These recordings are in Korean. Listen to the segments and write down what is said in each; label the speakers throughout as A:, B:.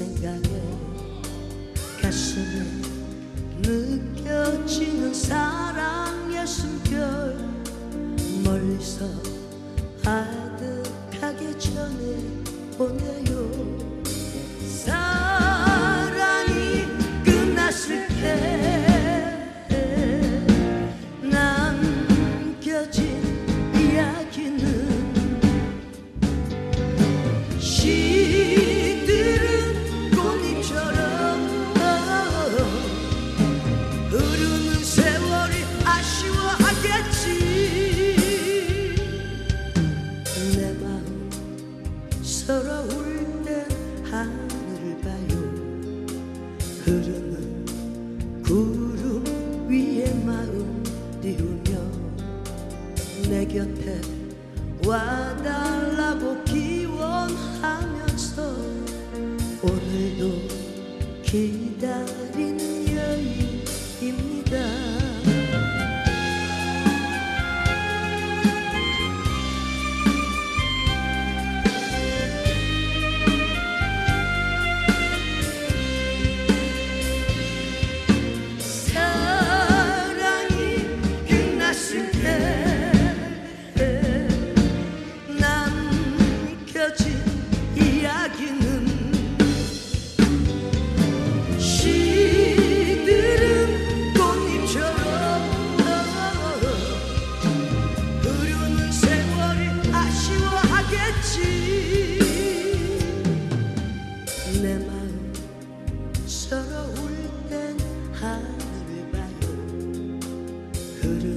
A: 생각에 가슴에 느껴지는 사랑의 숨결 멀리서 아득하게 전해보내요 서러울 땐 하늘을 봐요. 흐르는 구름 위에 마음 띄우며 내 곁에 와달라고 기원하면서 오늘도 기다리는 여인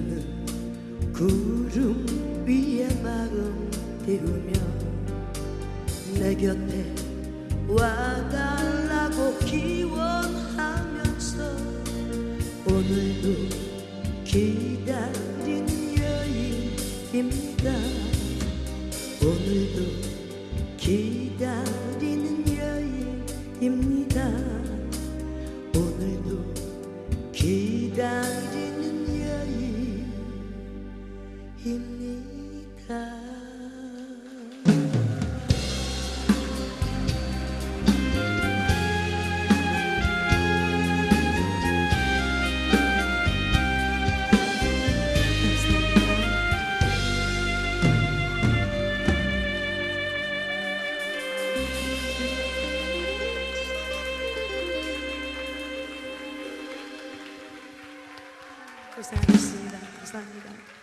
A: 흐르는 구름 위에 마음 띄우며 내 곁에 와달라고 기원하면서 오늘도 기다리는 여인입니다. 오늘도 기다리는 여인입니다 고생하셨습니다. 감사합니다.